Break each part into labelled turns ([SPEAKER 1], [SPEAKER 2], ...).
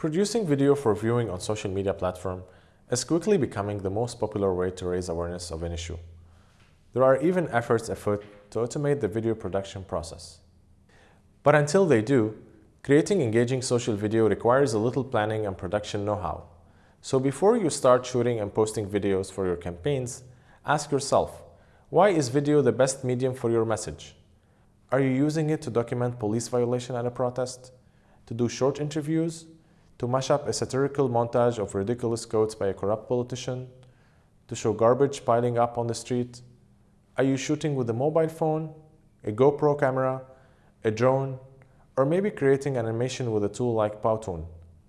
[SPEAKER 1] Producing video for viewing on social media platform is quickly becoming the most popular way to raise awareness of an issue. There are even efforts afoot to automate the video production process. But until they do, creating engaging social video requires a little planning and production know-how. So before you start shooting and posting videos for your campaigns, ask yourself, why is video the best medium for your message? Are you using it to document police violation at a protest? To do short interviews? To mash up a satirical montage of ridiculous quotes by a corrupt politician, to show garbage piling up on the street? Are you shooting with a mobile phone, a GoPro camera, a drone, or maybe creating animation with a tool like Powtoon?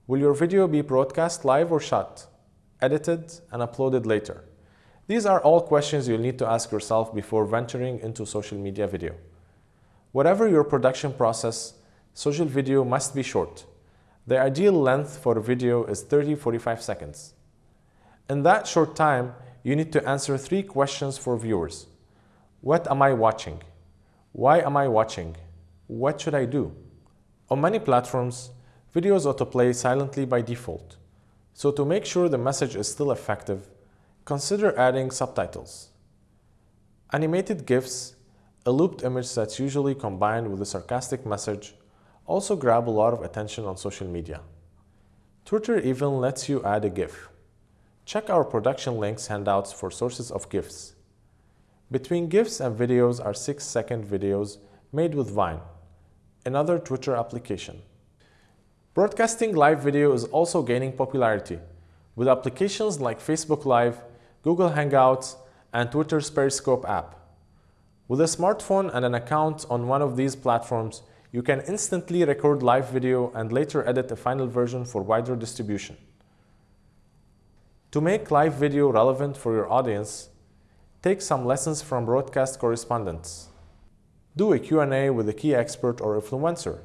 [SPEAKER 1] Will your video be broadcast live or shot, edited, and uploaded later? These are all questions you'll need to ask yourself before venturing into social media video. Whatever your production process, social video must be short. The ideal length for a video is 30-45 seconds. In that short time, you need to answer three questions for viewers. What am I watching? Why am I watching? What should I do? On many platforms, videos autoplay silently by default. So to make sure the message is still effective, consider adding subtitles. Animated GIFs, a looped image that's usually combined with a sarcastic message, also grab a lot of attention on social media. Twitter even lets you add a GIF. Check our production links handouts for sources of GIFs. Between GIFs and videos are 6-second videos made with Vine, another Twitter application. Broadcasting live video is also gaining popularity, with applications like Facebook Live, Google Hangouts, and Twitter's Periscope app. With a smartphone and an account on one of these platforms, you can instantly record live video and later edit a final version for wider distribution. To make live video relevant for your audience, take some lessons from broadcast correspondents. Do a Q&A with a key expert or influencer.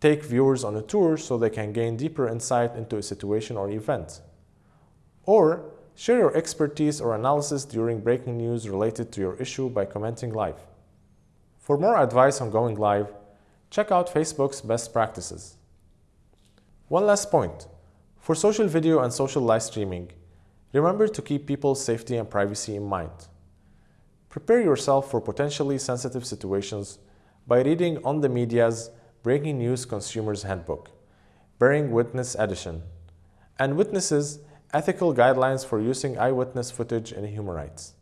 [SPEAKER 1] Take viewers on a tour so they can gain deeper insight into a situation or event. Or share your expertise or analysis during breaking news related to your issue by commenting live. For more advice on going live, check out Facebook's best practices. One last point. For social video and social live streaming, remember to keep people's safety and privacy in mind. Prepare yourself for potentially sensitive situations by reading on the media's Breaking News Consumers Handbook, Bearing Witness Edition, and Witnesses Ethical Guidelines for Using Eyewitness Footage in Human Rights.